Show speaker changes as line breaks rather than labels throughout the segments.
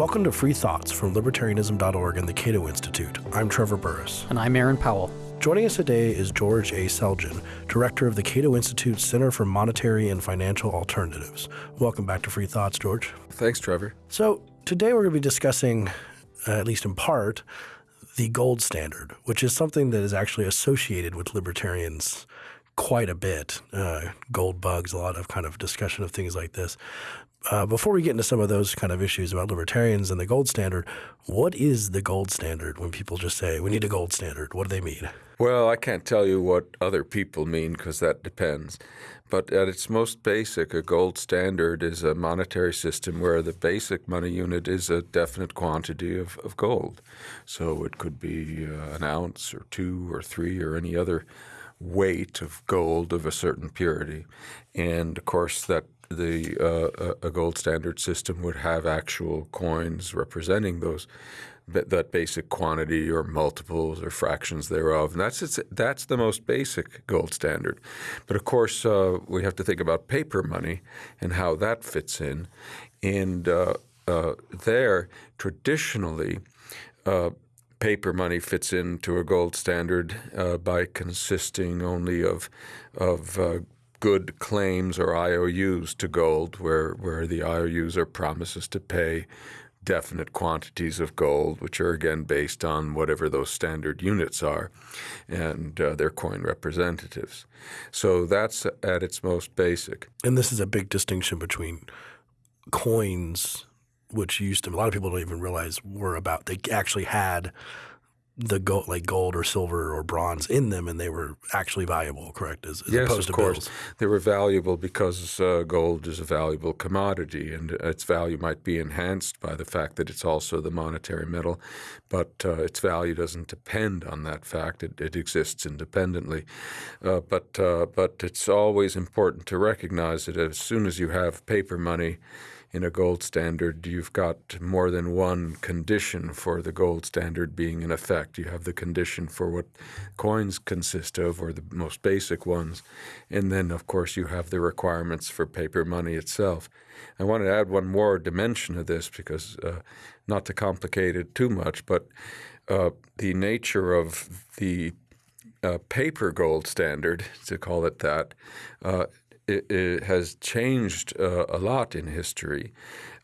Welcome to Free Thoughts from Libertarianism.org and the Cato Institute. I'm Trevor Burrus.
And I'm Aaron Powell.
Joining us today is George A. Selgin, director of the Cato Institute Center for Monetary and Financial Alternatives. Welcome back to Free Thoughts, George.
Thanks, Trevor.
So, today we're going to be discussing, uh, at least in part, the gold standard, which is something that is actually associated with libertarians quite a bit. Uh, gold bugs, a lot of kind of discussion of things like this. Uh, before we get into some of those kind of issues about libertarians and the gold standard, what is the gold standard when people just say we need a gold standard? What do they mean?
Well, I can't tell you what other people mean because that depends. But at its most basic, a gold standard is a monetary system where the basic money unit is a definite quantity of, of gold. So it could be uh, an ounce or two or three or any other weight of gold of a certain purity. And of course, that the uh, a gold standard system would have actual coins representing those that basic quantity or multiples or fractions thereof. And that's it's, that's the most basic gold standard. But of course, uh, we have to think about paper money and how that fits in. And uh, uh, there, traditionally, uh, paper money fits into a gold standard uh, by consisting only of of uh, good claims or IOUs to gold, where, where the IOUs are promises to pay definite quantities of gold, which are again based on whatever those standard units are, and uh, their coin representatives. So that's at its most basic.
And this is a big distinction between coins, which used to, a lot of people don't even realize were about, they actually had the gold, like gold or silver or bronze in them, and they were actually valuable, correct? As, as
yes,
opposed
of
to
course.
bills.
They were valuable because uh, gold is a valuable commodity, and its value might be enhanced by the fact that it's also the monetary metal, but uh, its value doesn't depend on that fact. It, it exists independently. Uh, but uh, but it's always important to recognize that as soon as you have paper money in a gold standard, you've got more than one condition for the gold standard being in effect. You have the condition for what coins consist of, or the most basic ones, and then, of course, you have the requirements for paper money itself. I want to add one more dimension of this because, uh, not to complicate it too much, but uh, the nature of the uh, paper gold standard, to call it that, uh, it, it has changed uh, a lot in history.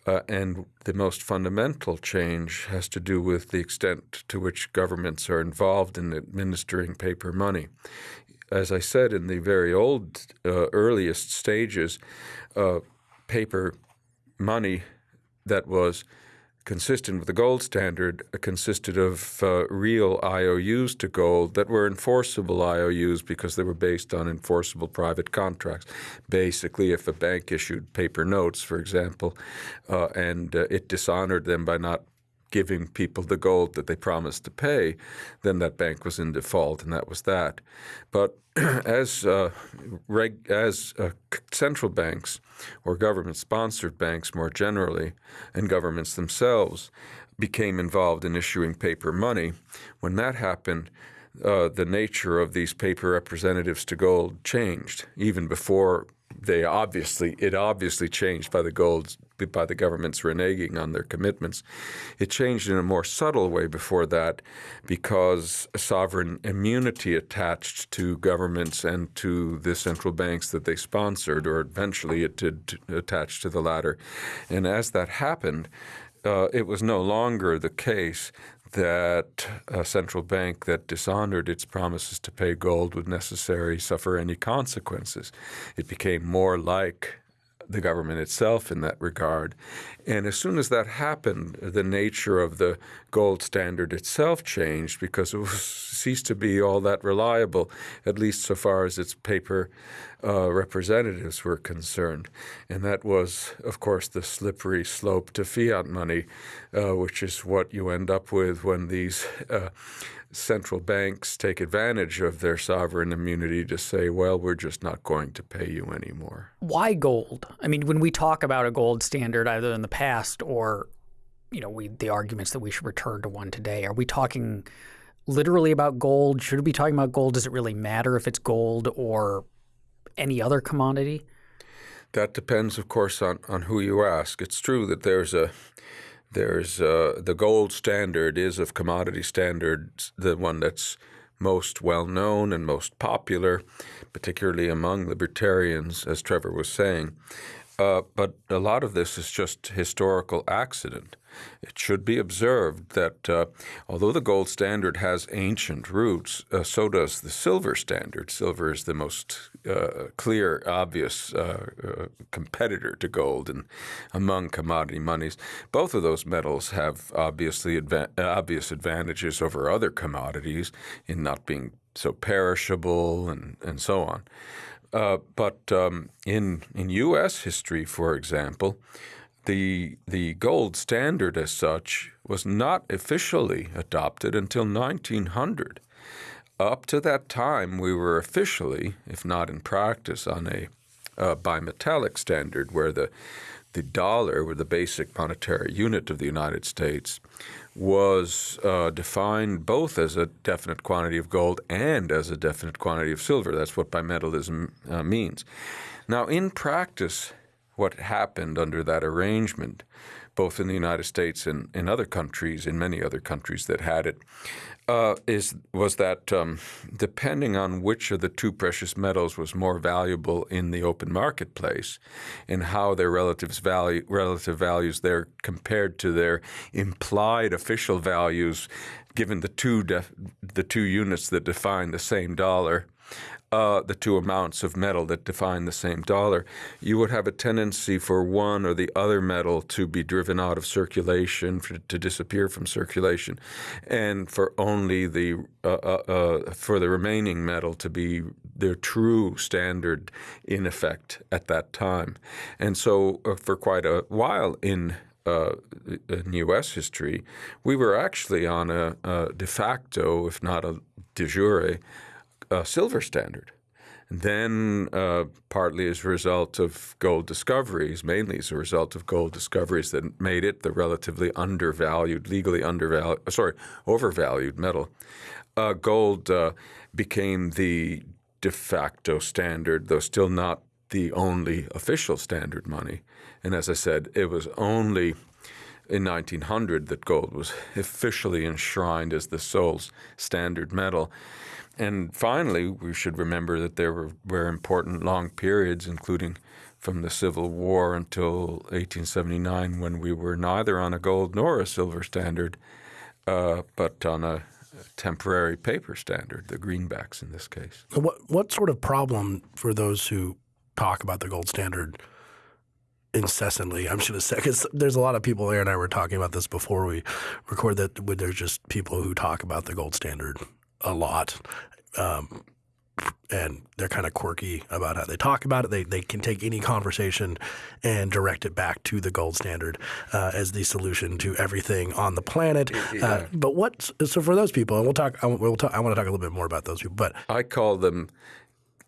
Uh, and the most fundamental change has to do with the extent to which governments are involved in administering paper money. As I said in the very old, uh, earliest stages, uh, paper money that was consistent with the gold standard, uh, consisted of uh, real IOUs to gold that were enforceable IOUs because they were based on enforceable private contracts. Basically, if a bank issued paper notes, for example, uh, and uh, it dishonored them by not giving people the gold that they promised to pay, then that bank was in default, and that was that. But as uh, as uh, central banks or government-sponsored banks more generally, and governments themselves became involved in issuing paper money, when that happened, uh, the nature of these paper representatives to gold changed even before they obviously it obviously changed by the gold by the governments reneging on their commitments. It changed in a more subtle way before that because sovereign immunity attached to governments and to the central banks that they sponsored, or eventually it did attach to the latter. And as that happened, uh, it was no longer the case that a central bank that dishonored its promises to pay gold would necessarily suffer any consequences. It became more like the government itself in that regard. And as soon as that happened, the nature of the gold standard itself changed because it was, ceased to be all that reliable, at least so far as its paper uh, representatives were concerned. And that was, of course, the slippery slope to fiat money, uh, which is what you end up with when these uh, central banks take advantage of their sovereign immunity to say, well, we're just not going to pay you anymore.
Why gold? I mean, when we talk about a gold standard, either in the past or you know, we the arguments that we should return to one today, are we talking literally about gold? Should we be talking about gold? Does it really matter if it's gold or any other commodity?
That depends, of course, on, on who you ask. It's true that there's a there's uh, the gold standard is of commodity standards the one that's most well known and most popular, particularly among libertarians, as Trevor was saying. Uh, but a lot of this is just historical accident. It should be observed that uh, although the gold standard has ancient roots, uh, so does the silver standard. Silver is the most uh, clear, obvious uh, uh, competitor to gold and among commodity monies. Both of those metals have obviously adva- obvious advantages over other commodities in not being so perishable and, and so on. Uh, but um, in in U.S. history, for example, the the gold standard as such was not officially adopted until 1900. Up to that time, we were officially, if not in practice, on a uh, bimetallic standard where the the dollar, or the basic monetary unit of the United States, was uh, defined both as a definite quantity of gold and as a definite quantity of silver. That's what bimetallism uh, means. Now, in practice, what happened under that arrangement, both in the United States and in other countries, in many other countries that had it, uh, is was that um, depending on which of the two precious metals was more valuable in the open marketplace, and how their relative value relative values there compared to their implied official values, given the two the two units that define the same dollar, uh, the two amounts of metal that define the same dollar, you would have a tendency for one or the other metal to be driven out of circulation, for, to disappear from circulation, and for only the uh, uh, uh, for the remaining metal to be their true standard in effect at that time. And so, uh, for quite a while in uh, in U.S. history, we were actually on a, a de facto, if not a de jure, a silver standard. And then, uh, partly as a result of gold discoveries, mainly as a result of gold discoveries that made it the relatively undervalued, legally undervalued, uh, sorry, overvalued metal, uh, gold uh, became the de facto standard, though still not the only official standard money. And as I said, it was only in 1900 that gold was officially enshrined as the sole standard metal. And finally, we should remember that there were, were important long periods, including from the Civil War until 1879, when we were neither on a gold nor a silver standard, uh, but on a temporary paper standard, the greenbacks in this case.
What what sort of problem for those who talk about the gold standard incessantly? I'm say because there's a lot of people. Aaron and I were talking about this before we record that. There's just people who talk about the gold standard a lot. Um, and they're kind of quirky about how they talk about it. They they can take any conversation and direct it back to the gold standard uh, as the solution to everything on the planet. Yeah. Uh, but what? So for those people, and we'll talk. I, we'll talk. I want to talk a little bit more about those people. But
I call them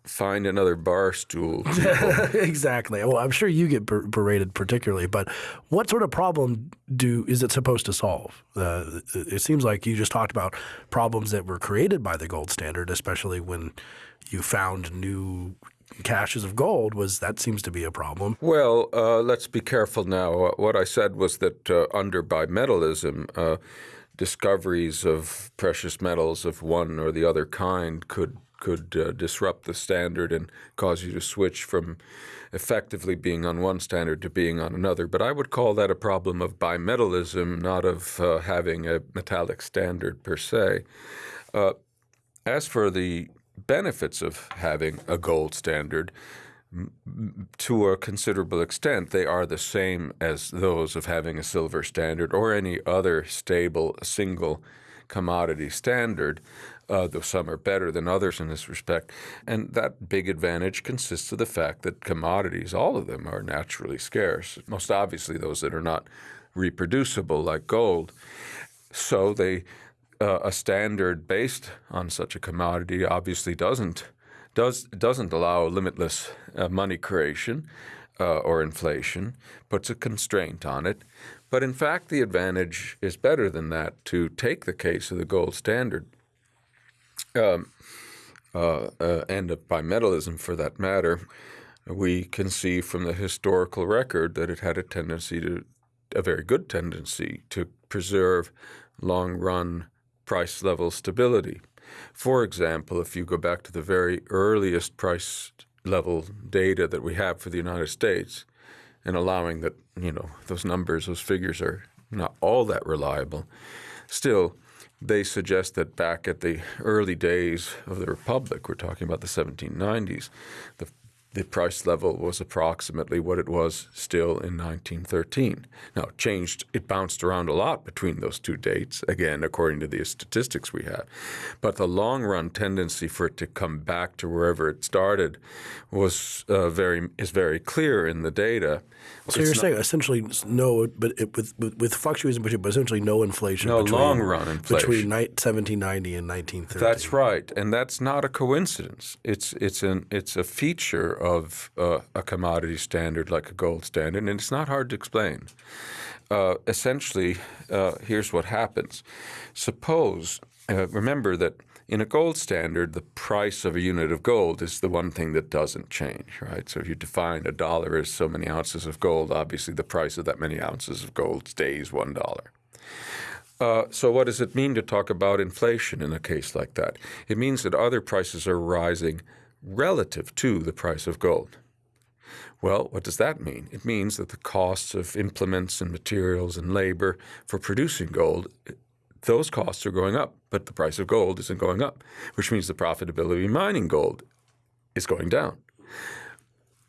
find another bar stool.
exactly. Well, I'm sure you get ber- berated particularly, but what sort of problem do is it supposed to solve? Uh, it seems like you just talked about problems that were created by the gold standard, especially when you found new caches of gold was that seems to be a problem.
Well, uh, let's be careful now. Uh, what I said was that uh, under bimetallism, uh, discoveries of precious metals of one or the other kind could could uh, disrupt the standard and cause you to switch from effectively being on one standard to being on another. But I would call that a problem of bimetallism, not of uh, having a metallic standard per se. Uh, as for the benefits of having a gold standard, to a considerable extent, they are the same as those of having a silver standard or any other stable single commodity standard uh, though some are better than others in this respect. And that big advantage consists of the fact that commodities, all of them, are naturally scarce, most obviously those that are not reproducible, like gold. So they uh, a standard based on such a commodity obviously doesn't does doesn't allow limitless uh, money creation uh, or inflation, puts a constraint on it. But in fact, the advantage is better than that. To take the case of the gold standard, um, uh, uh, and of bimetallism for that matter, we can see from the historical record that it had a tendency to a very good tendency to preserve long run price level stability. For example, if you go back to the very earliest price level data that we have for the United States, and allowing that, you know, those numbers, those figures are not all that reliable, still, they suggest that back at the early days of the Republic, we're talking about the 1790s, the the price level was approximately what it was still in 1913. Now, it changed, it bounced around a lot between those two dates, again, according to the statistics we have. But the long run tendency for it to come back to wherever it started was uh, very is very clear in the data.
So it's you're saying essentially no, but it, with, with, with fluctuations, but essentially no inflation.
No
between,
long run inflation
between 1790 and 1930.
That's right, and that's not a coincidence. It's it's an it's a feature of uh, a commodity standard like a gold standard, and it's not hard to explain. Uh, essentially, uh, here's what happens. Suppose, uh, remember that in a gold standard, the price of a unit of gold is the one thing that doesn't change, right? So if you define a dollar as so many ounces of gold, obviously the price of that many ounces of gold stays one dollar. Uh, so what does it mean to talk about inflation in a case like that? It means that other prices are rising relative to the price of gold. Well, what does that mean? It means that the costs of implements and materials and labor for producing gold, those costs are going up, but the price of gold isn't going up, which means the profitability of mining gold is going down.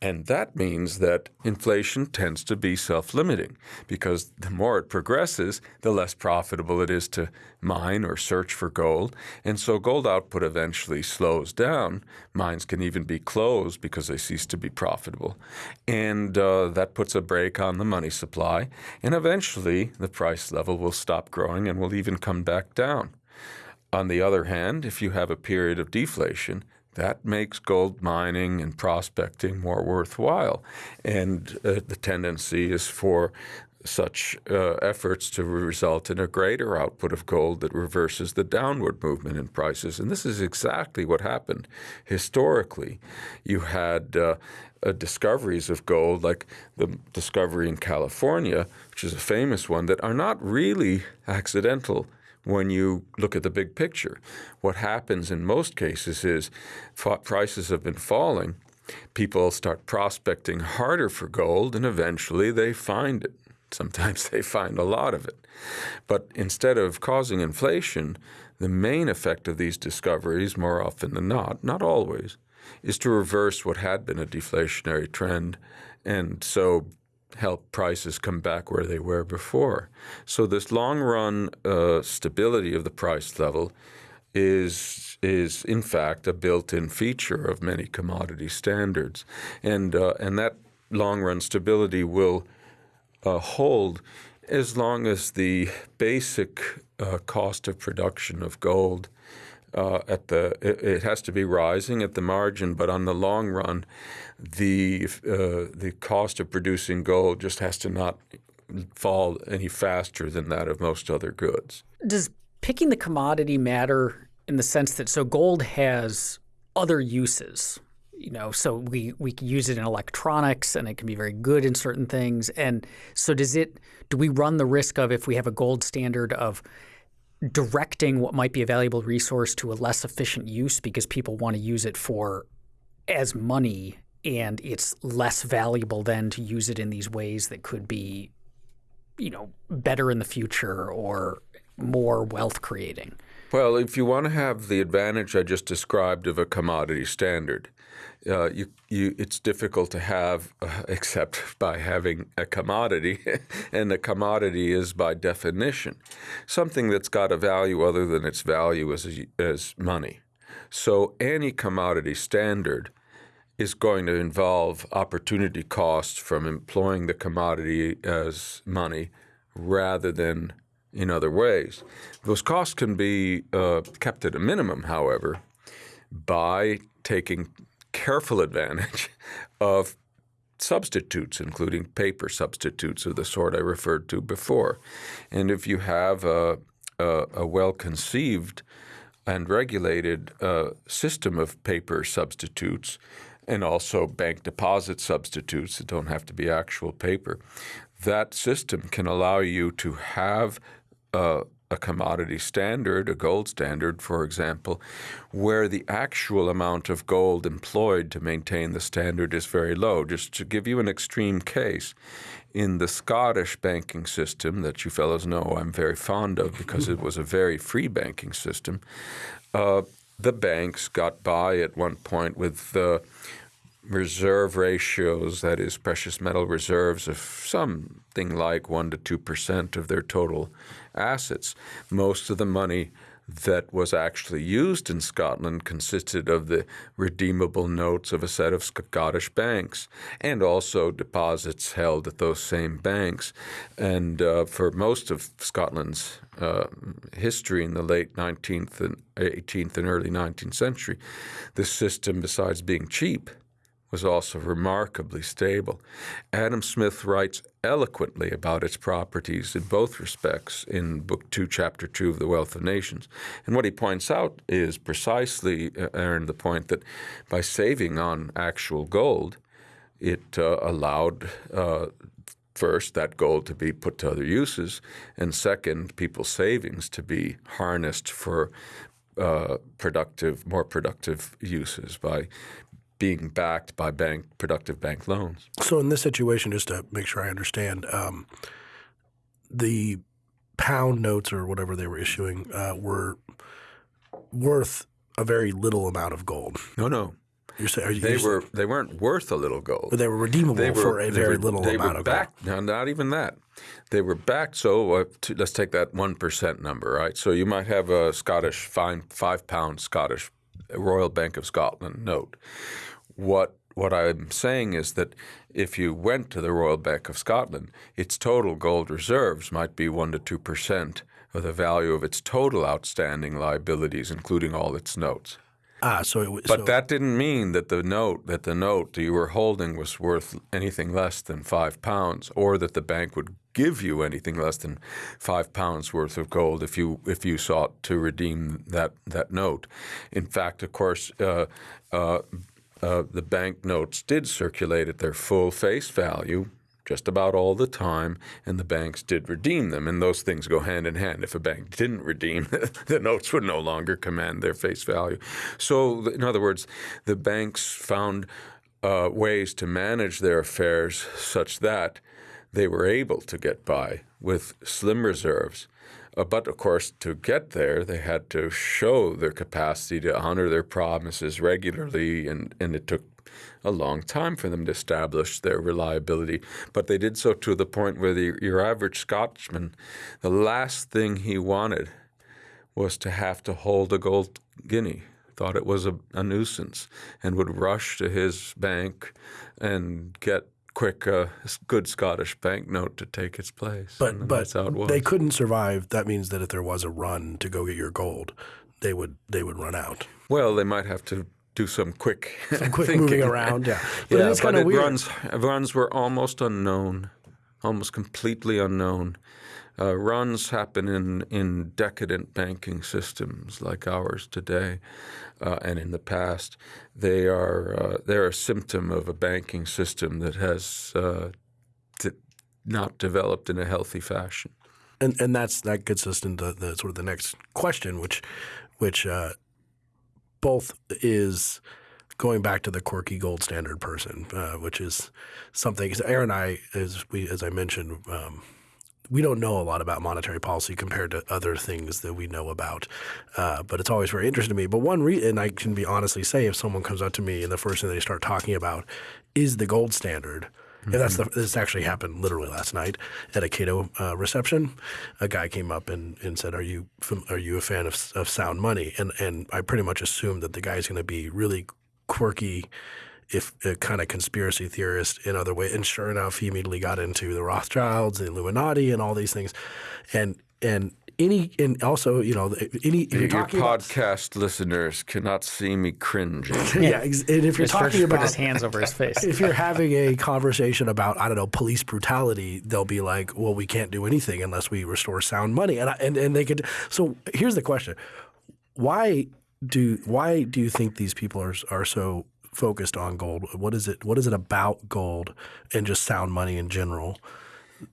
And that means that inflation tends to be self-limiting because the more it progresses, the less profitable it is to mine or search for gold. And so gold output eventually slows down. Mines can even be closed because they cease to be profitable. And uh, that puts a brake on the money supply. And eventually the price level will stop growing and will even come back down. On the other hand, if you have a period of deflation, that makes gold mining and prospecting more worthwhile. And uh, the tendency is for such uh, efforts to result in a greater output of gold that reverses the downward movement in prices. And this is exactly what happened historically. You had uh, uh, discoveries of gold, like the discovery in California, which is a famous one, that are not really accidental when you look at the big picture. What happens in most cases is prices have been falling, people start prospecting harder for gold, and eventually they find it. Sometimes they find a lot of it. But instead of causing inflation, the main effect of these discoveries, more often than not, not always, is to reverse what had been a deflationary trend and so help prices come back where they were before. So this long-run uh, stability of the price level is is in fact a built-in feature of many commodity standards, and uh, and that long-run stability will uh, hold as long as the basic uh, cost of production of gold uh, at the it, it, has to be rising at the margin, but on the long run, the uh, the cost of producing gold just has to not fall any faster than that of most other goods.
Does picking the commodity matter in the sense that so gold has other uses? You know, so we we can use it in electronics, and it can be very good in certain things. And so, does it? Do we run the risk of if we have a gold standard of directing what might be a valuable resource to a less efficient use because people want to use it for as money and it's less valuable then to use it in these ways that could be you know better in the future or more wealth creating.
Well if you want to have the advantage i just described of a commodity standard uh, you, you, it's difficult to have uh, except by having a commodity, and the commodity is by definition something that's got a value other than its value as, as money. So any commodity standard is going to involve opportunity costs from employing the commodity as money rather than in other ways. Those costs can be uh, kept at a minimum, however, by taking careful advantage of substitutes, including paper substitutes of the sort I referred to before. And if you have a, a, a well-conceived and regulated uh, system of paper substitutes and also bank deposit substitutes that don't have to be actual paper, that system can allow you to have uh, a commodity standard, a gold standard, for example, where the actual amount of gold employed to maintain the standard is very low. Just to give you an extreme case, in the Scottish banking system that you fellows know I'm very fond of because it was a very free banking system, uh, the banks got by at one point with the reserve ratios, that is, precious metal reserves, of something like 1% to 2% of their total assets. Most of the money that was actually used in Scotland consisted of the redeemable notes of a set of Scottish banks and also deposits held at those same banks. And uh, for most of Scotland's uh, history in the late 19th and 18th and early 19th century, this system, besides being cheap, was also remarkably stable. Adam Smith writes eloquently about its properties in both respects in Book 2, Chapter 2 of The Wealth of Nations. And what he points out is precisely, uh, Aaron, the point that by saving on actual gold, it uh, allowed uh, first that gold to be put to other uses, and second, people's savings to be harnessed for uh, productive, more productive uses by being backed by bank productive bank loans.
So in this situation, just to make sure I understand, um, the pound notes or whatever they were issuing uh, were worth a very little amount of gold.
No, no.
You're saying you,
they were they weren't worth a little gold.
But they were redeemable
They were,
for a very
were-
little amount of
backed,
gold.
No, not even that. They were backed. So uh, to, let's take that one percent number, right? So you might have a Scottish fine five pound Scottish Royal Bank of Scotland note. What what I'm saying is that if you went to the Royal Bank of Scotland, its total gold reserves might be one to two percent of the value of its total outstanding liabilities, including all its notes.
Ah, so it was.
But
so,
that didn't mean that the note that the note that you were holding was worth anything less than five pounds, or that the bank would give you anything less than five pounds worth of gold if you if you sought to redeem that that note. In fact, of course. Uh, uh, uh, the bank notes did circulate at their full face value just about all the time, and the banks did redeem them. And those things go hand in hand. If a bank didn't redeem, the notes would no longer command their face value. So, in other words, the banks found uh, ways to manage their affairs such that they were able to get by with slim reserves. Uh, but of course, to get there, they had to show their capacity to honor their promises regularly, and, and it took a long time for them to establish their reliability. But they did so to the point where the, your average Scotchman, the last thing he wanted was to have to hold a gold guinea. Thought it was a, a nuisance and would rush to his bank and get quick uh, good Scottish banknote to take its place.
but but
it
they couldn't survive. That means that if there was a run to go get your gold, they would they would run out.
Well, they might have to do some quick,
Quick
thinking.
moving around, yeah. But
yeah,
it is
but
kind of weird.
runs runs were almost unknown, almost completely unknown. Uh, runs happen in, in decadent banking systems like ours today, uh, and in the past, they are uh, they're a symptom of a banking system that has uh, not developed in a healthy fashion.
and and that's that gets us into the sort of the next question, which which uh, both is going back to the quirky gold standard person, uh, which is something. Aaron and I, as we as I mentioned. Um, we don't know a lot about monetary policy compared to other things that we know about, uh, but it's always very interesting to me. But one reason, I can be honestly say, if someone comes up to me and the first thing they start talking about is the gold standard, and that's the, this actually happened literally last night at a Cato uh, reception. A guy came up and, and said, "Are you are you a fan of, of Sound Money?" And and I pretty much assumed that the guy's going to be really quirky, if a kind of conspiracy theorist in other ways. And sure enough, he immediately got into the Rothschilds, the Illuminati, and all these things. And and any and also you know any if you're
Your
talking about
podcast listeners cannot see me cringing.
yeah, and if you're talking about
his hands over his face.
if you're having a conversation about I don't know police brutality, they'll be like, "Well, we can't do anything unless we restore sound money," and I, and and they could. So here's the question: Why do why do you think these people are are so focused on gold? What is it? What is it about gold and just sound money in general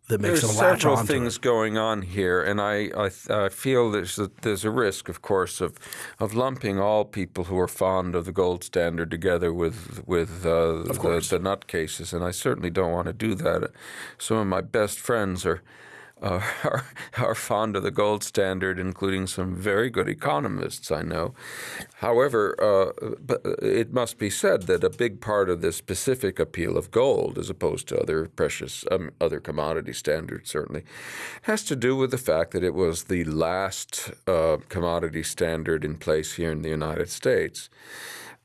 that makes
There's
them latch
on?
There's several
things
it.
going on here, and I, I, I feel there's a, there's a risk, of course, of of lumping all people who are fond of the gold standard together with with uh, the, the nutcases, and I certainly don't want to do that. Some of my best friends are. Are, are fond of the gold standard, including some very good economists I know. However, uh, it must be said that a big part of the specific appeal of gold, as opposed to other precious, um, other commodity standards, certainly, has to do with the fact that it was the last uh, commodity standard in place here in the United States.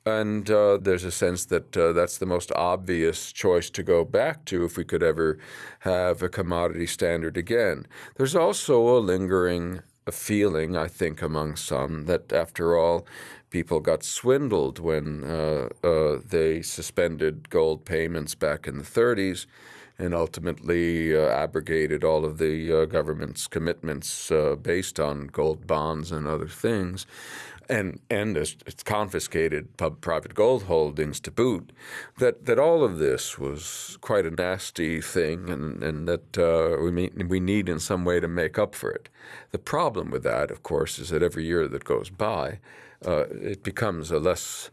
And uh, there's a sense that uh, that's the most obvious choice to go back to if we could ever have a commodity standard again. There's also a lingering feeling, I think, among some that after all, people got swindled when uh, uh they suspended gold payments back in the 30s and ultimately uh, abrogated all of the uh, government's commitments based on gold bonds and other things and and it's, confiscated pub, private gold holdings to boot. That that all of this was quite a nasty thing, and and that uh, we mean, we need in some way to make up for it. The problem with that, of course, is that every year that goes by, uh, it becomes a less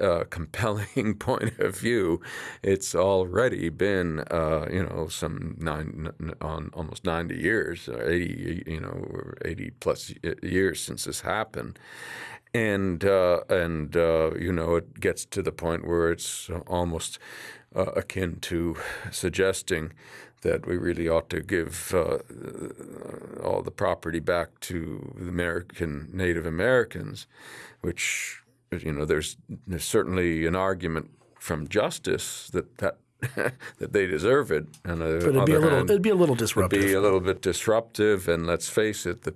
uh, compelling point of view, it's already been uh, you know some nine on almost ninety years, eighty you know eighty plus years since this happened, and uh, and uh, you know it gets to the point where it's almost uh, akin to suggesting that we really ought to give uh, all the property back to the American Native Americans, which you know there's there's certainly an argument from justice that that that they deserve it. And
but it'd be a little,
hand,
it'd be a little disruptive.
It'd be a little bit disruptive, and let's face it, the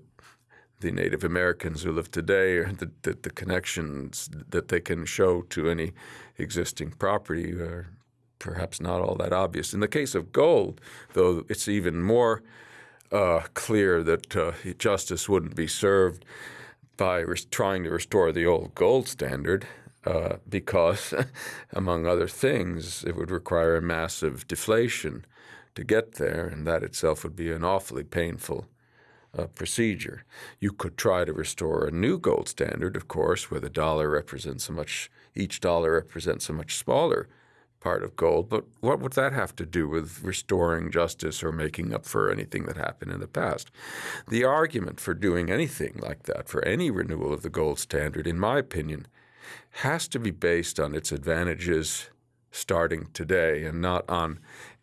the Native Americans who live today, the, the, the, connections that they can show to any existing property are perhaps not all that obvious. In the case of gold, though, it's even more uh, clear that uh, justice wouldn't be served by trying to restore the old gold standard. Uh, because, among other things, it would require a massive deflation to get there, and that itself would be an awfully painful uh, procedure. You could try to restore a new gold standard, of course, where the dollar represents a much, each dollar represents a much smaller part of gold. But what would that have to do with restoring justice or making up for anything that happened in the past? The argument for doing anything like that, for any renewal of the gold standard, in my opinion, has to be based on its advantages starting today and not on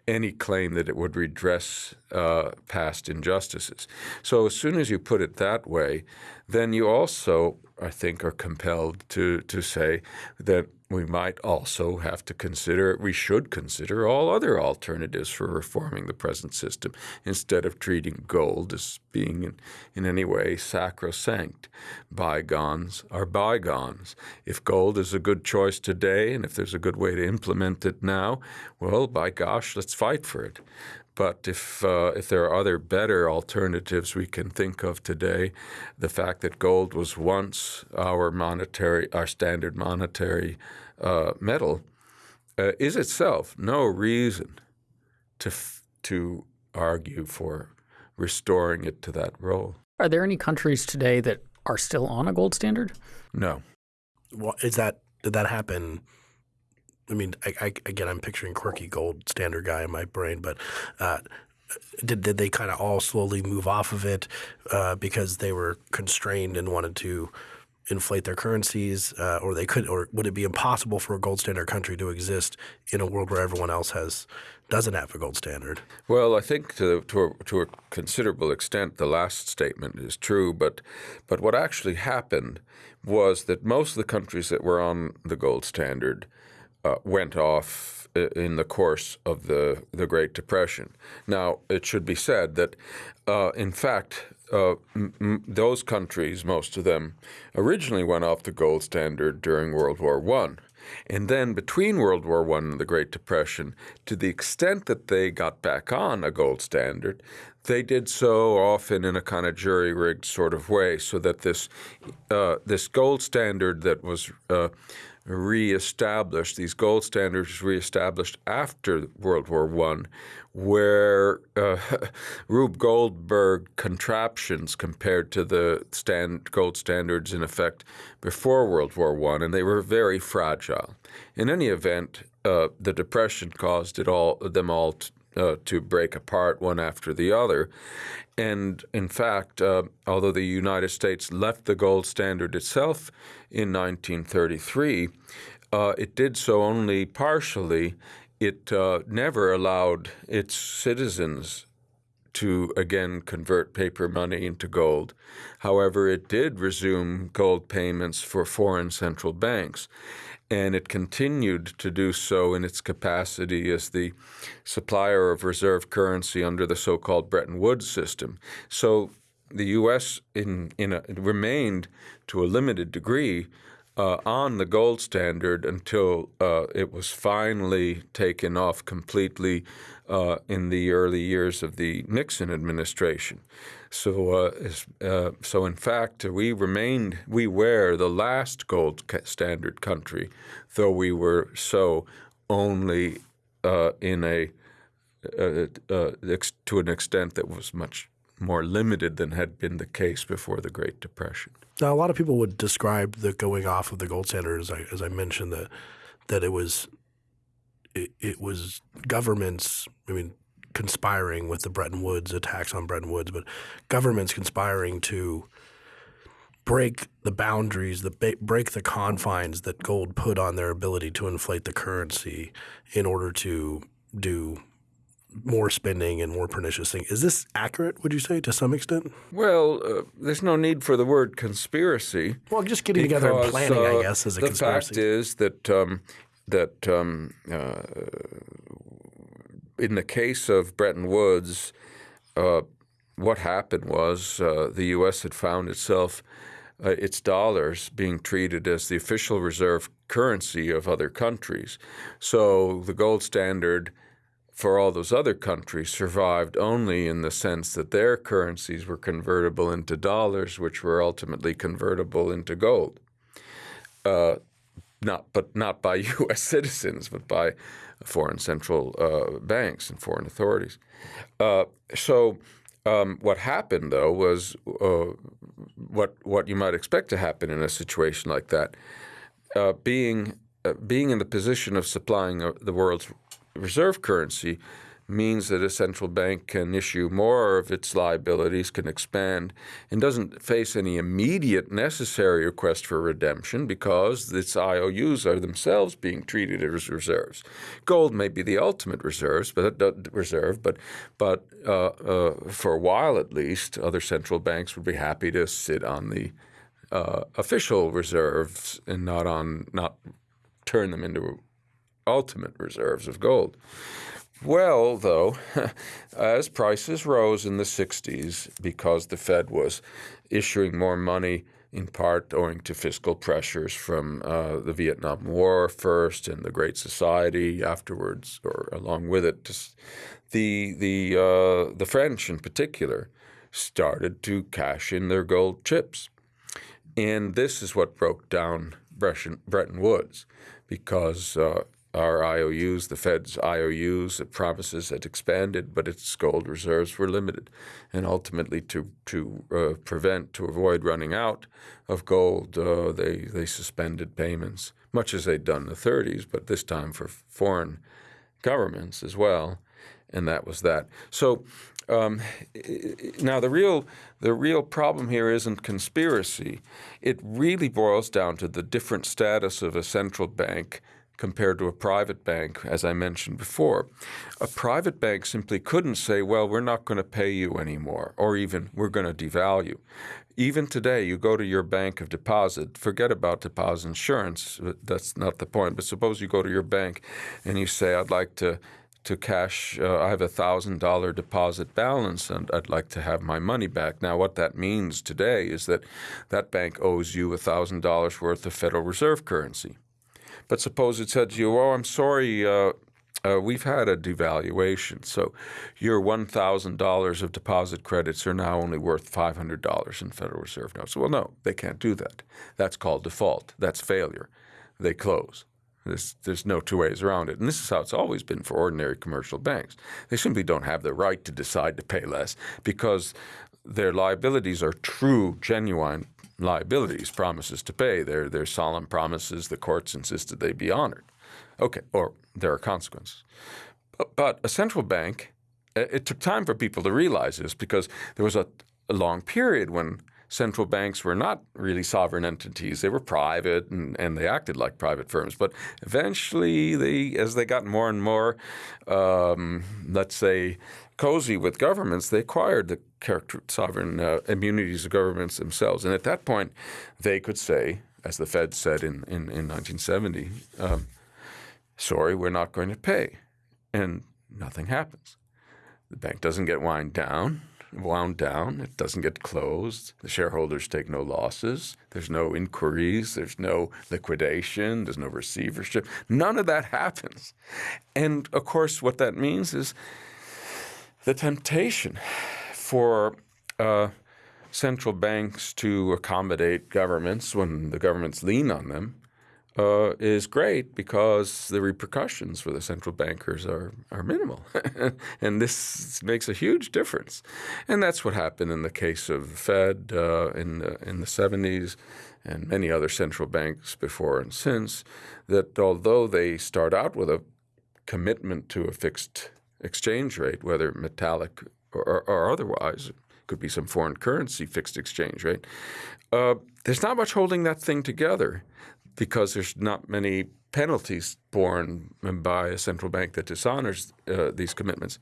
any claim that it would redress uh, past injustices. So as soon as you put it that way, then you also, I think, are compelled to to say that we might also have to consider, we should consider all other alternatives for reforming the present system instead of treating gold as being in, in any way sacrosanct. Bygones are bygones. If gold is a good choice today and if there's a good way to implement it now, well, by gosh, let's fight for it. But if uh, if there are other better alternatives we can think of today, the fact that gold was once our monetary, our standard monetary uh, metal, uh, is itself no reason to f- to argue for restoring it to that role.
Are there any countries today that are still on a gold standard?
No.
Well, is that did that happen? I mean, I, I, again, I'm picturing quirky gold standard guy in my brain, but uh, did did they kind of all slowly move off of it uh, because they were constrained and wanted to inflate their currencies, uh, or they could, or would it be impossible for a gold standard country to exist in a world where everyone else has doesn't have a gold standard?
Well, I think to to a, to a considerable extent, the last statement is true. But but what actually happened was that most of the countries that were on the gold standard uh, went off in the course of the, the Great Depression. Now, it should be said that, uh, in fact, uh, those countries, most of them, originally went off the gold standard during World War One. And then between World War I and the Great Depression, to the extent that they got back on a gold standard, they did so often in a kind of jury-rigged sort of way, so that this uh, this gold standard that was uh, reestablished, these gold standards reestablished after World War One, where uh, Rube Goldberg contraptions compared to the stand, gold standards in effect before World War One, and they were very fragile. In any event, uh, the depression caused it all them all uh, to break apart one after the other. And in fact, uh, although the United States left the gold standard itself in 1933, uh, it did so only partially. It uh, never allowed its citizens to again convert paper money into gold. However, it did resume gold payments for foreign central banks and it continued to do so in its capacity as the supplier of reserve currency under the so-called Bretton Woods system. So the U.S. in, in a, remained to a limited degree uh, on the gold standard until uh, it was finally taken off completely uh, in the early years of the Nixon administration. So, uh, uh, so in fact, we remained, we were the last gold standard country, though we were so only uh, in a to an extent that was much more limited than had been the case before the Great Depression.
Now, a lot of people would describe the going off of the gold standard as I, as I mentioned that that it was it, it was governments. I mean, conspiring with the Bretton Woods attacks on Bretton Woods, but governments conspiring to break the boundaries, the break the confines that gold put on their ability to inflate the currency in order to do more spending and more pernicious things. Is this accurate, would you say, to some extent?
Well, uh, there's no need for the word conspiracy.
Well, just getting because, together and planning, uh, I guess, is a
the
conspiracy.
The fact is that um, that um, uh, in the case of Bretton Woods, uh, what happened was uh, the U.S. had found itself uh, its dollars being treated as the official reserve currency of other countries. So the gold standard for all those other countries survived only in the sense that their currencies were convertible into dollars, which were ultimately convertible into gold. Uh, not, but not by U.S. citizens, but by foreign central uh, banks and foreign authorities. Uh, so um, what happened, though, was uh, what what you might expect to happen in a situation like that. Uh, being uh, being in the position of supplying the world's reserve currency means that a central bank can issue more of its liabilities, can expand, and doesn't face any immediate necessary request for redemption because its IOUs are themselves being treated as reserves. Gold may be the ultimate reserves, but reserve, but but uh, uh, for a while at least, other central banks would be happy to sit on the uh, official reserves and not on not turn them into ultimate reserves of gold. Well, though, as prices rose in the 60s because the Fed was issuing more money in part owing to fiscal pressures from uh, the Vietnam War first and the Great Society afterwards, or along with it, the the uh, the French in particular started to cash in their gold chips, and this is what broke down Bretton Woods, because uh, our IOUs, the Fed's IOUs, the promises had expanded, but its gold reserves were limited. And ultimately, to to uh, prevent, to avoid running out of gold, uh, they they suspended payments, much as they'd done in the 30s, but this time for foreign governments as well. And that was that. So um, now the real the real problem here isn't conspiracy. It really boils down to the different status of a central bank compared to a private bank, as I mentioned before. A private bank simply couldn't say, well, we're not going to pay you anymore, or even we're going to devalue. Even today, you go to your bank of deposit, forget about deposit insurance, that's not the point, but suppose you go to your bank and you say, I'd like to to cash, uh, I have a $1,000 deposit balance and I'd like to have my money back. Now, what that means today is that that bank owes you a $1,000 worth of Federal Reserve currency. But suppose it said to you, "Oh, I'm sorry, uh, uh, we've had a devaluation, so your $1,000 of deposit credits are now only worth $500 in Federal Reserve notes." Well, no, they can't do that. That's called default. That's failure. they close. There's, there's no two ways around it. And this is how it's always been for ordinary commercial banks. They simply don't have the right to decide to pay less because their liabilities are true, genuine liabilities, promises to pay. They're, they're solemn promises the courts insisted they be honored. Okay, or there are consequences. But, but a central bank, it took time for people to realize this because there was a, a long period when central banks were not really sovereign entities. They were private and, and they acted like private firms. But eventually, they, as they got more and more, um, let's say, cozy with governments, they acquired the character sovereign uh, immunities of governments themselves. And at that point, they could say, as the Fed said in, in, in 1970, um, sorry, we're not going to pay. And nothing happens. The bank doesn't get wind down wound down. It doesn't get closed. The shareholders take no losses. There's no inquiries. There's no liquidation. There's no receivership. None of that happens. And of course, what that means is the temptation for uh, central banks to accommodate governments when the governments lean on them uh, is great because the repercussions for the central bankers are, are minimal. and this makes a huge difference. And that's what happened in the case of the Fed uh, in, the, in the 70s and many other central banks before and since, that although they start out with a commitment to a fixed exchange rate, whether metallic or, or otherwise, could be some foreign currency fixed exchange rate, uh, there's not much holding that thing together because there's not many penalties borne by a central bank that dishonors uh, these commitments.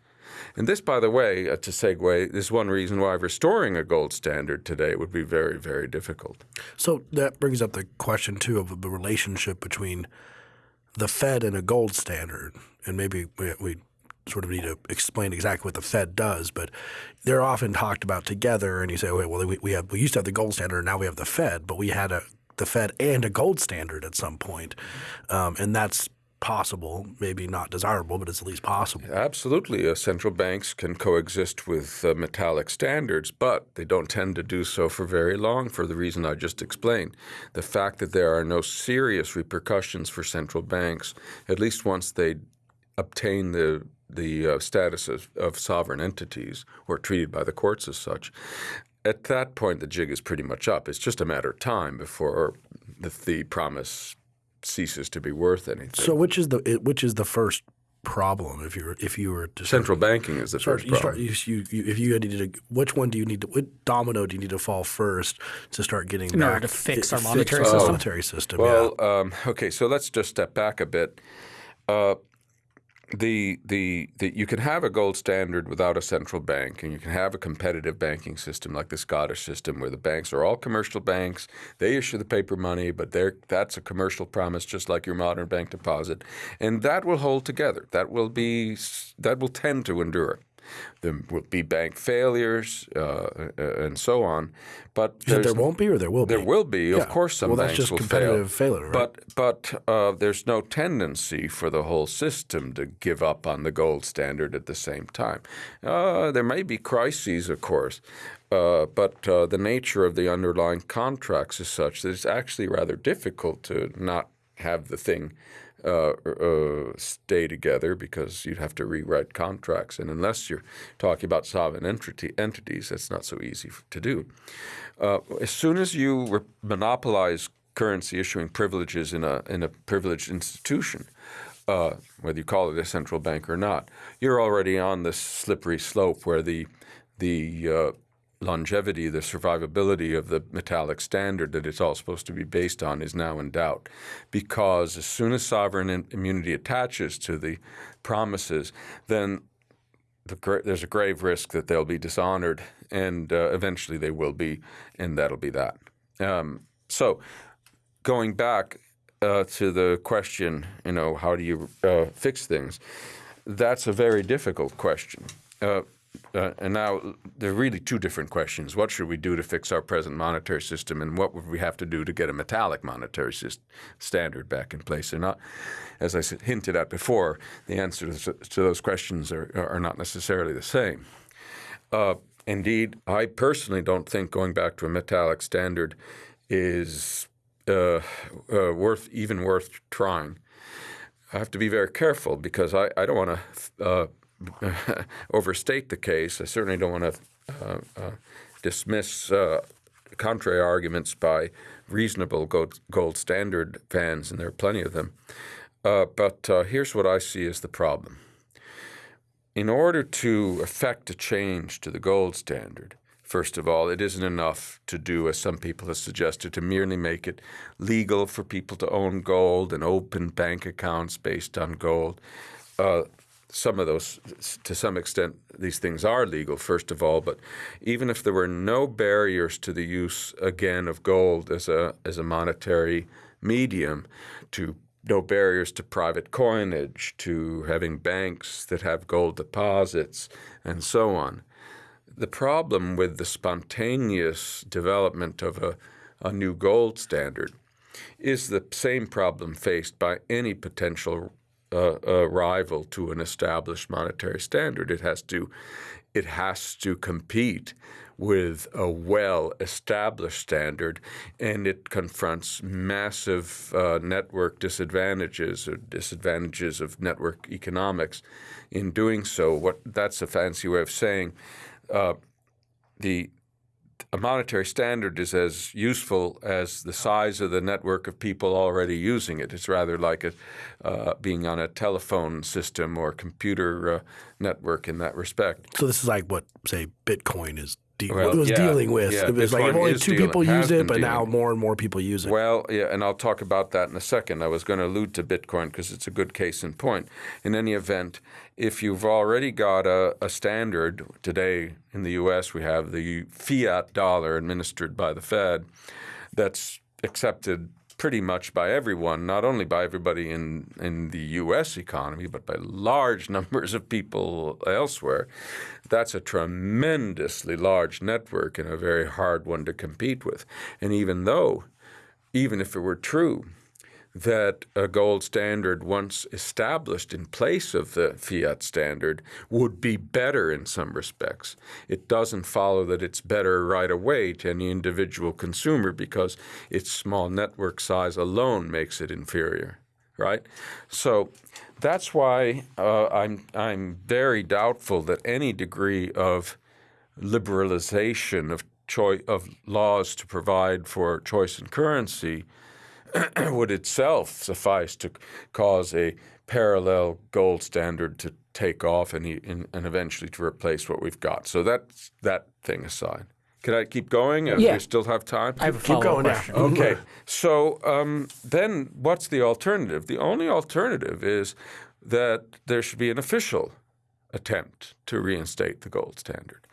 And this, by the way, uh, to segue, is one reason why restoring a gold standard today would be very, very difficult.
So that brings up the question, too, of the relationship between the Fed and a gold standard. And maybe we, we sort of need to explain exactly what the Fed does, but they're often talked about together. And you say, okay, well, we, we, have, we used to have the gold standard, and now we have the Fed, but we had a the Fed and a gold standard at some point. Um, and that's possible, maybe not desirable, but it's at least possible.
Absolutely. Uh, central banks can coexist with uh, metallic standards, but they don't tend to do so for very long for the reason I just explained. The fact that there are no serious repercussions for central banks, at least once they obtain the the uh, status of, of sovereign entities or treated by the courts as such, at that point, the jig is pretty much up. It's just a matter of time before the, the promise ceases to be worth anything.
So, which is the which is the first problem if you're if you were to
central start, banking is the start,
first
you
problem. Start, you, you, if you needed to, which one do you need to? What domino do you need to fall first to start getting
in
back
order to fix
our
monetary
fix
system?
monetary system.
Well,
yeah.
um, okay, so let's just step back a bit. Uh, the, the, the, you can have a gold standard without a central bank, and you can have a competitive banking system like the Scottish system, where the banks are all commercial banks. They issue the paper money, but that's a commercial promise, just like your modern bank deposit, and that will hold together. That will be that will tend to endure. There will be bank failures uh, and so on. But
there won't be, or there will
be. There will be,
yeah.
of course. Some
well,
banks
that's just
will
competitive
fail.
failure,
right? But but uh, there's no tendency for the whole system to give up on the gold standard at the same time. Uh, there may be crises, of course. Uh, but uh, the nature of the underlying contracts is such that it's actually rather difficult to not have the thing uh, uh, stay together because you'd have to rewrite contracts. And unless you're talking about sovereign entity, entities, that's not so easy to do. Uh, as soon as you monopolize currency issuing privileges in a, in a privileged institution, uh, whether you call it a central bank or not, you're already on this slippery slope where the, the uh, longevity, the survivability of the metallic standard that it's all supposed to be based on is now in doubt. Because as soon as sovereign immunity attaches to the promises, then the, there's a grave risk that they'll be dishonored, and uh, eventually they will be, and that'll be that. Um, so, going back uh, to the question, you know, how do you uh, fix things? That's a very difficult question. Uh, and now there are really two different questions. What should we do to fix our present monetary system, and what would we have to do to get a metallic monetary standard back in place? And not, as I hinted at before, the answers to those questions are, are not necessarily the same. Uh, indeed, I personally don't think going back to a metallic standard is uh, uh, worth even worth trying. I have to be very careful because I, I don't want to uh, overstate the case. I certainly don't want to uh, uh, dismiss uh, contrary arguments by reasonable gold, gold, standard fans, and there are plenty of them. but here's what I see as the problem. In order to effect a change to the gold standard, First of all, it isn't enough to do, as some people have suggested, to merely make it legal for people to own gold and open bank accounts based on gold. Uh, some of those, to some extent, these things are legal, first of all. But even if there were no barriers to the use, again, of gold as a, as a monetary medium, to no barriers to private coinage, to having banks that have gold deposits, and so on the problem with the spontaneous development of a, a new gold standard is the same problem faced by any potential uh, rival to an established monetary standard. It has to, it has to compete with a well-established standard, and it confronts massive uh, network disadvantages or disadvantages of network economics in doing so. What that's a fancy way of saying uh, the a monetary standard is as useful as the size of the network of people already using it. It's rather like a, uh, being on a telephone system or computer uh, network in that respect.
So this is like what, say, Bitcoin is de- well, was yeah, dealing with. Yeah, it was like only two dealing, people use it, but dealing. now more and more people use it.
Well, yeah, and I'll talk about that in a second. I was going to allude to Bitcoin because it's a good case in point. In any event, if you've already got a, a standard today in the U.S., we have the fiat dollar administered by the Fed that's accepted pretty much by everyone, not only by everybody in, in the U.S. economy, but by large numbers of people elsewhere. That's a tremendously large network and a very hard one to compete with. And even though, even if it were true that a gold standard once established in place of the fiat standard would be better in some respects. It doesn't follow that it's better right away to any individual consumer because its small network size alone makes it inferior, right? So that's why uh, I'm, I'm very doubtful that any degree of liberalization of, of laws to provide for choice in currency – would itself suffice to cause a parallel gold standard to take off and, and eventually to replace what we've got. So that's that thing aside. Can I keep going?
Uh, yeah.
We still have time?
I have a keep going question.
Now. okay. So um, then what's the alternative? The only alternative is that there should be an official attempt to reinstate the gold standard.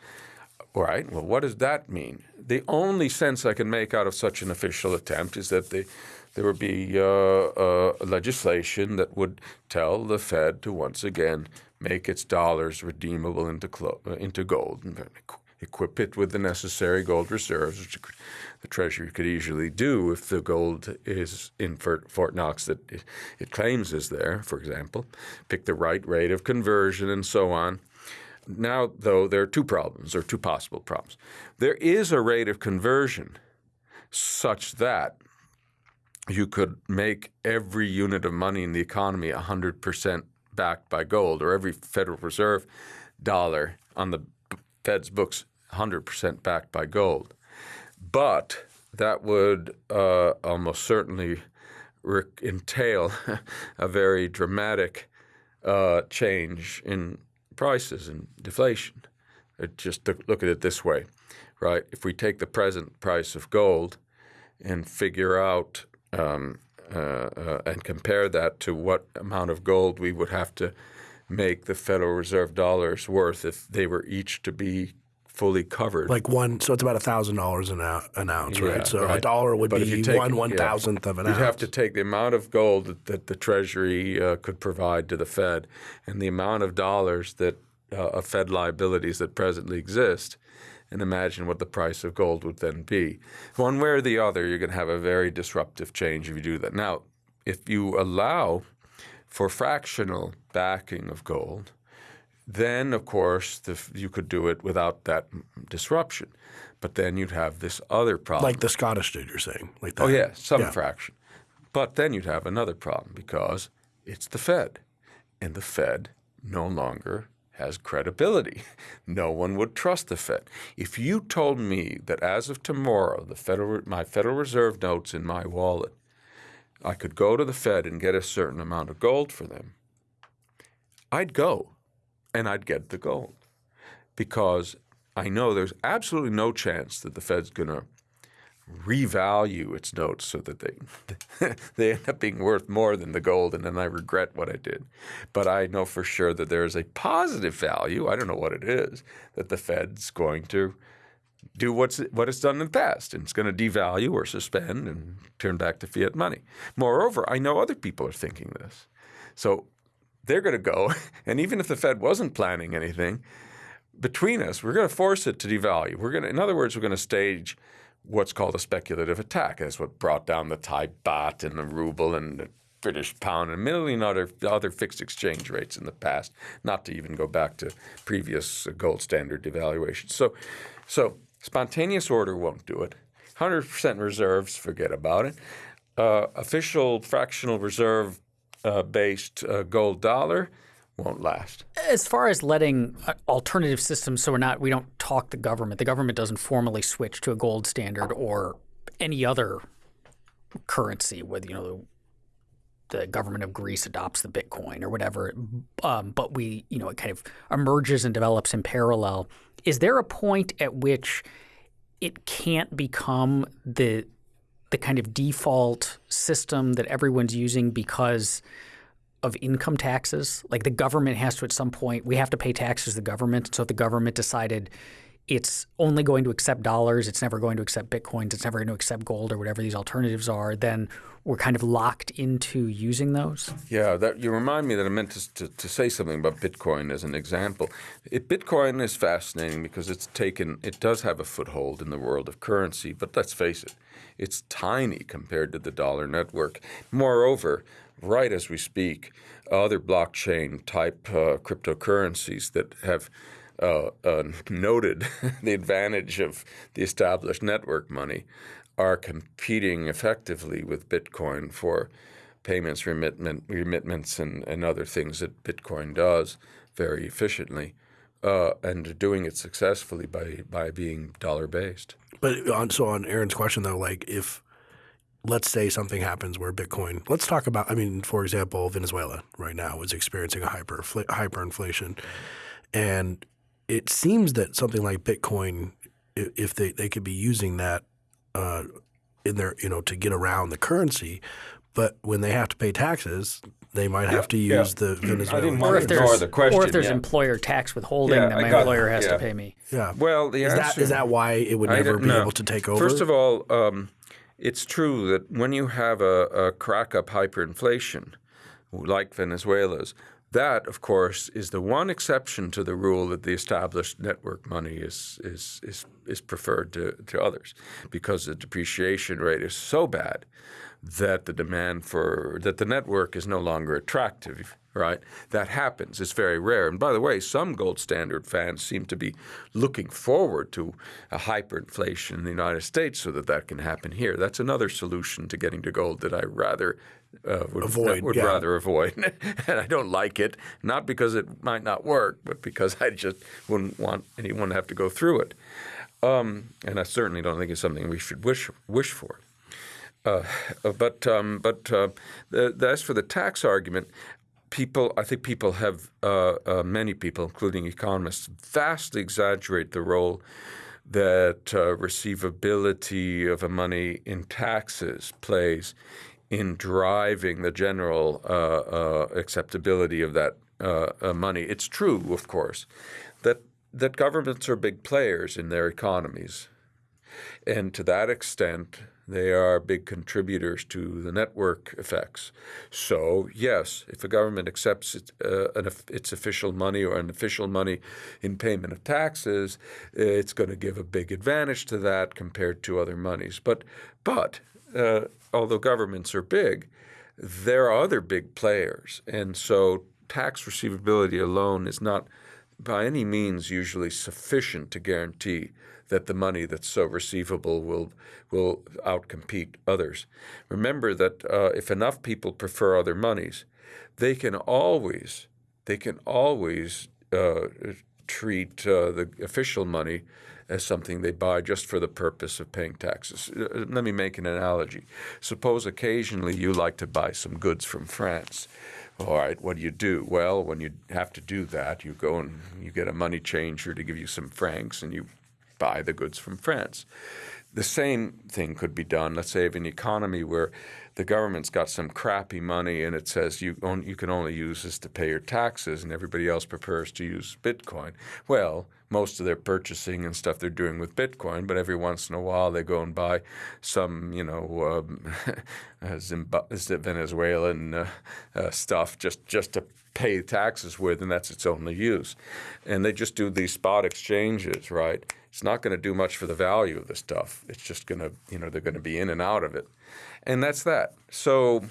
All right. Well, what does that mean? The only sense I can make out of such an official attempt is that the there would be uh, uh, legislation that would tell the Fed to once again make its dollars redeemable into, uh, into gold and equip it with the necessary gold reserves, which the Treasury could easily do if the gold is in Fort Knox that it claims is there, for example, pick the right rate of conversion and so on. Now, though, there are two problems, or two possible problems. There is a rate of conversion such that you could make every unit of money in the economy 100% backed by gold, or every Federal Reserve dollar on the Fed's books 100% backed by gold. But that would uh, almost certainly entail a very dramatic uh, change in prices and deflation. It just look at it this way, right? If we take the present price of gold and figure out um, uh, uh, and compare that to what amount of gold we would have to make the Federal Reserve dollars worth if they were each to be fully covered.
Like one, so it's about a thousand dollars an ounce, right? So right. a dollar would but be take, one one thousandth yeah, of an
you'd
ounce.
You'd have to take the amount of gold that, that the Treasury uh, could provide to the Fed and the amount of dollars that uh, of Fed liabilities that presently exist, and imagine what the price of gold would then be. One way or the other, you're going to have a very disruptive change if you do that. Now, if you allow for fractional backing of gold, then of course the, you could do it without that disruption. But then you'd have this other problem.
Like the Scottish did, you're saying? Like that.
Oh yeah, some
Yeah.
fraction. But then you'd have another problem because it's the Fed, and the Fed no longer has credibility. No one would trust the Fed. If you told me that as of tomorrow, the Federal, my Federal Reserve notes in my wallet, I could go to the Fed and get a certain amount of gold for them, I'd go, and I'd get the gold, because I know there's absolutely no chance that the Fed's going to revalue its notes so that they they end up being worth more than the gold and then I regret what I did. But I know for sure that there is a positive value, I don't know what it is, that the Fed's going to do what's what it's done in the past and it's going to devalue or suspend and turn back to fiat money. Moreover, I know other people are thinking this. So they're going to go and even if the Fed wasn't planning anything, between us, we're going to force it to devalue. We're going to, in other words, we're going to stage what's called a speculative attack. That's what brought down the Thai baht and the ruble and the British pound and a million other other fixed exchange rates in the past. Not to even go back to previous gold standard devaluations. So, so spontaneous order won't do it. Hundred percent reserves, forget about it. Uh, official fractional reserve uh, based uh, gold dollar won't last.
As far as letting uh, alternative systems, so we're not we don't talk the government. The government doesn't formally switch to a gold standard or any other currency. Whether you know the, the government of Greece adopts the Bitcoin or whatever, um, but we you know it kind of emerges and develops in parallel. Is there a point at which it can't become the the kind of default system that everyone's using because of income taxes. Like the government has to at some point, we have to pay taxes to the government. So if the government decided it's only going to accept dollars, it's never going to accept bitcoins, it's never going to accept gold or whatever these alternatives are, then we're kind of locked into using those.
Yeah, that you remind me that I meant to, to, to say something about Bitcoin as an example. It, Bitcoin is fascinating because it's taken, it does have a foothold in the world of currency, but let's face it, it's tiny compared to the dollar network. Moreover, right as we speak, other blockchain type uh, cryptocurrencies that have uh, uh, noted the advantage of the established network money are competing effectively with Bitcoin for payments, remitment, remitments, and, and other things that Bitcoin does very efficiently, uh, and doing it successfully by by being dollar based.
But on, so on Aaron's question though, like if let's say something happens where Bitcoin, let's talk about, I mean, for example, Venezuela right now is experiencing a hyper hyperinflation, and it seems that something like Bitcoin, if they, they could be using that uh, in their, you know, to get around the currency, but when they have to pay taxes, they might have to
yeah.
use the Venezuelan.
Or if there's
the question,
or if there's
yeah.
employer tax withholding
Yeah,
that my
got
employer
it,
has
yeah.
to pay me.
yeah.
Well, the
Is that
answer
is that why it would never be
know.
able to take over?
First of all, um, it's true that when you have a, a crack up hyperinflation, like Venezuela's, that, of course, is the one exception to the rule that the established network money is is is, is preferred to, to others, because the depreciation rate is so bad that the demand for that the network is no longer attractive. Right, that happens. It's very rare. And by the way, some gold standard fans seem to be looking forward to a hyperinflation in the United States so that that can happen here. That's another solution to getting to gold that I rather uh, would
Avoid,
would
yeah.
rather avoid, and I don't like it. Not because it might not work, but because I just wouldn't want anyone to have to go through it. Um, and I certainly don't think it's something we should wish wish for. Uh, but um, but uh, the, the, as for the tax argument, people I think people have uh, uh, many people, including economists, vastly exaggerate the role that uh, receivability of a money in taxes plays in driving the general uh, uh, acceptability of that money. It's true, of course, that that governments are big players in their economies, and to that extent, they are big contributors to the network effects. So, yes, if a government accepts it, uh, an, its official money or an official money in payment of taxes, it's going to give a big advantage to that compared to other monies. But, but uh, although governments are big, there are other big players, and so tax receivability alone is not by any means usually sufficient to guarantee that the money that's so receivable will will outcompete others. Remember that uh, if enough people prefer other monies, they can always they can always uh, treat uh, the official money as something they buy just for the purpose of paying taxes. Uh, let me make an analogy. Suppose occasionally you like to buy some goods from France. All right, what do you do? Well, when you have to do that, you go and you get a money changer to give you some francs and you buy the goods from France. The same thing could be done, let's say, of an economy where the government's got some crappy money and it says you, on, you can only use this to pay your taxes and everybody else prefers to use Bitcoin. Well, most of their purchasing and stuff they're doing with Bitcoin, but every once in a while they go and buy some, you know, um, Venezuelan uh, uh, stuff just, just to pay taxes with, and that's its only use. And they just do these spot exchanges, right? It's not going to do much for the value of the stuff. It's just going to, you know, they're going to be in and out of it. And that's that. So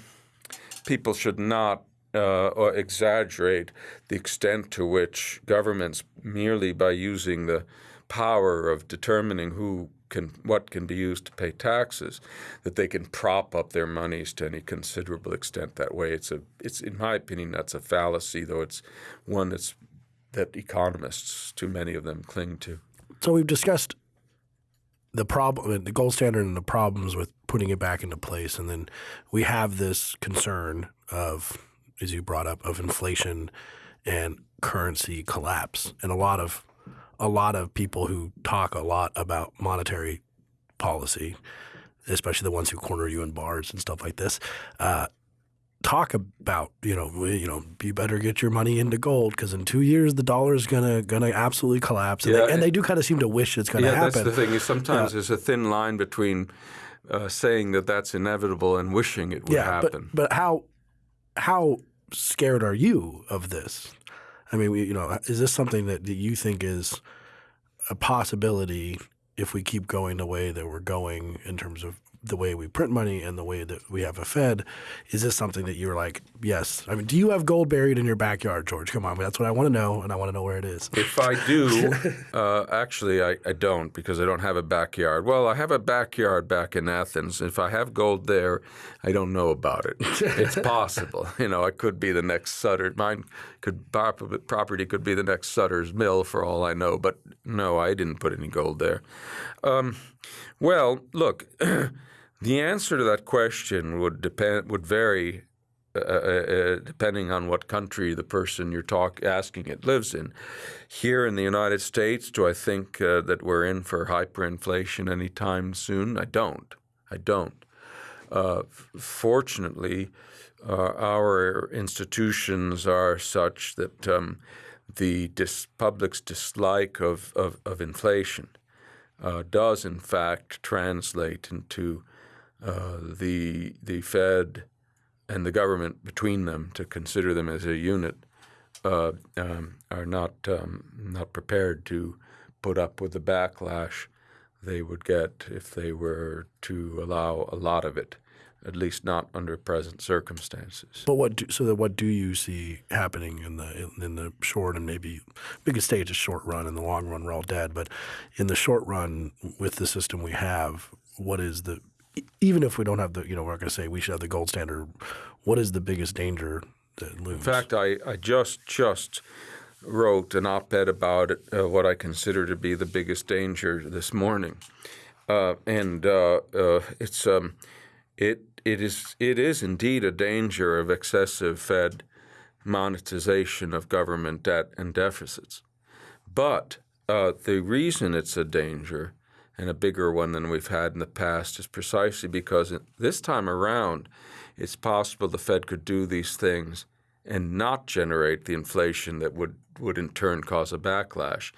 people should not uh, or exaggerate the extent to which governments, merely by using the power of determining who can what can be used to pay taxes, that they can prop up their monies to any considerable extent that way. It's a it's in my opinion that's a fallacy, though it's one that's that economists, too many of them, cling to.
So we've discussed the problem, the gold standard, and the problems with putting it back into place, and then we have this concern of as you brought up, of inflation and currency collapse. And a lot of a lot of people who talk a lot about monetary policy, especially the ones who corner you in bars and stuff like this, uh, talk about you know you know you better get your money into gold because in two years the dollar is gonna gonna absolutely collapse and, yeah, they, and they do kind of seem to wish it's gonna happen.
yeah,
happen.
that's the thing. Is sometimes there's a thin line between uh, saying that that's inevitable and wishing it would
yeah,
happen.
But, but how how scared are you of this? I mean, we, you know, is this something that, that you think is a possibility if we keep going the way that we're going in terms of the way we print money and the way that we have a Fed. Is this something that you're like, yes? I mean, do you have gold buried in your backyard, George? Come on, that's what I want to know, and I want to know where it is.
If I do, uh, actually, I, I don't because I don't have a backyard. Well, I have a backyard back in Athens. If I have gold there, I don't know about it. it's possible. You know, I could be the next Sutter. Mine could property could be the next Sutter's Mill for all I know. But no, I didn't put any gold there. Um, well, look. The answer to that question would depend would vary uh, uh, uh, depending on what country the person you're talk, asking it lives in. Here in the United States, do I think uh, that we're in for hyperinflation anytime soon? I don't. I don't. Uh, fortunately, uh, our institutions are such that um, the dis- public's dislike of, of, of inflation does, in fact, translate into uh, the the Fed and the government between them to consider them as a unit uh, um, are not um, not prepared to put up with the backlash they would get if they were to allow a lot of it, at least not under present circumstances.
But what do, so that what do you see happening in the in the short and maybe biggest stage is short run. In the long run, we're all dead. But in the short run, with the system we have, what is the even if we don't have the, you know, we're not going to say we should have the gold standard. What is the biggest danger that looms?
In fact, I, I just just wrote an op-ed about it, uh, what I consider to be the biggest danger this morning, uh, and uh, uh it's um, it it is it is indeed a danger of excessive Fed monetization of government debt and deficits, but uh, the reason it's a danger and a bigger one than we've had in the past is precisely because this time around, it's possible the Fed could do these things and not generate the inflation that would, would in turn cause a backlash.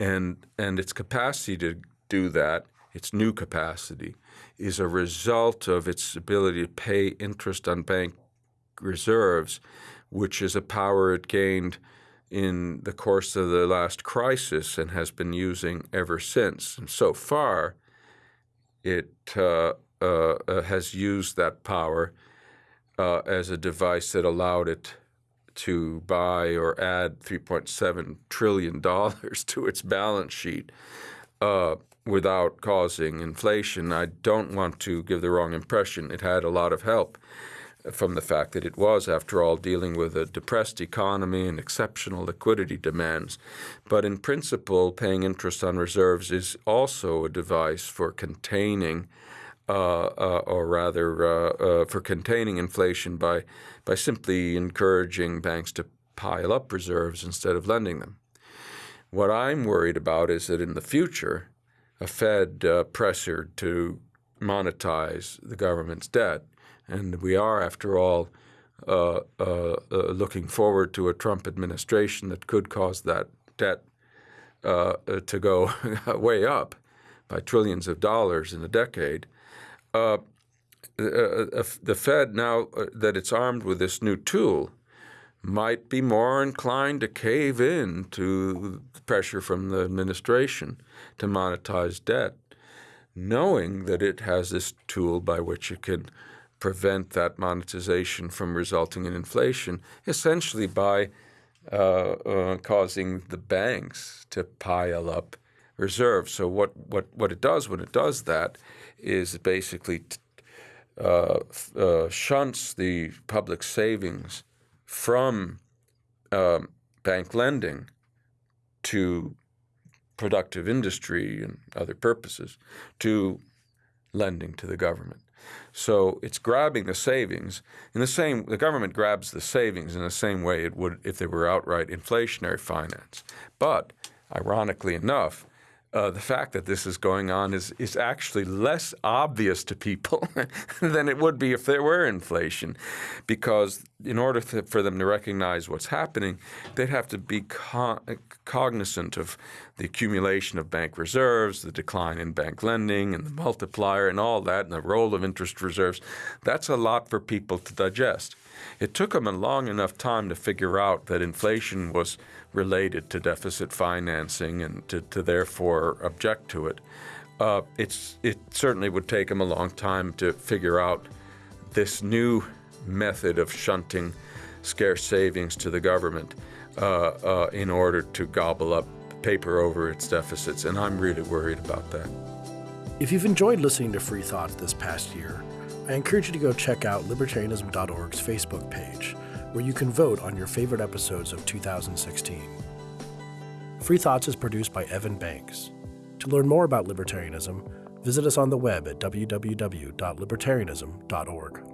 And, and its capacity to do that, its new capacity, is a result of its ability to pay interest on bank reserves, which is a power it gained – in the course of the last crisis and has been using ever since. And so far, it uh, uh, has used that power uh, as a device that allowed it to buy or add $3.7 trillion to its balance sheet uh, without causing inflation. I don't want to give the wrong impression. It had a lot of help from the fact that it was, after all, dealing with a depressed economy and exceptional liquidity demands. But in principle, paying interest on reserves is also a device for containing, uh, uh, or rather, uh, uh for containing inflation by by simply encouraging banks to pile up reserves instead of lending them. What I'm worried about is that in the future, a Fed uh, pressured to monetize the government's debt and we are, after all, uh, uh, uh, looking forward to a Trump administration that could cause that debt uh, uh, to go way up by trillions of dollars in a decade. The Fed, now that it's armed with this new tool, might be more inclined to cave in to pressure from the administration to monetize debt, knowing that it has this tool by which it can prevent that monetization from resulting in inflation, essentially by uh, uh, causing the banks to pile up reserves. So what, what, what it does when it does that is it basically uh, uh, shunts the public savings from um, bank lending to productive industry and other purposes to lending to the government. So it's grabbing the savings in the same. The government grabs the savings in the same way it would if they were outright inflationary finance. But ironically enough, uh, the fact that this is going on is, is actually less obvious to people than it would be if there were inflation. Because in order to, for them to recognize what's happening, they'd have to be co cognizant of the accumulation of bank reserves, the decline in bank lending, and the multiplier, and all that, and the role of interest reserves. That's a lot for people to digest. It took them a long enough time to figure out that inflation was related to deficit financing and to, to therefore object to it. Uh, it's, it certainly would take them a long time to figure out this new method of shunting scarce savings to the government uh, uh, in order to gobble up paper over its deficits. And I'm really worried about that.
If you've enjoyed listening to Free Thoughts this past year, I encourage you to go check out libertarianism.org's Facebook page where you can vote on your favorite episodes of 2016. Free Thoughts is produced by Evan Banks. To learn more about libertarianism, visit us on the web at www.libertarianism.org.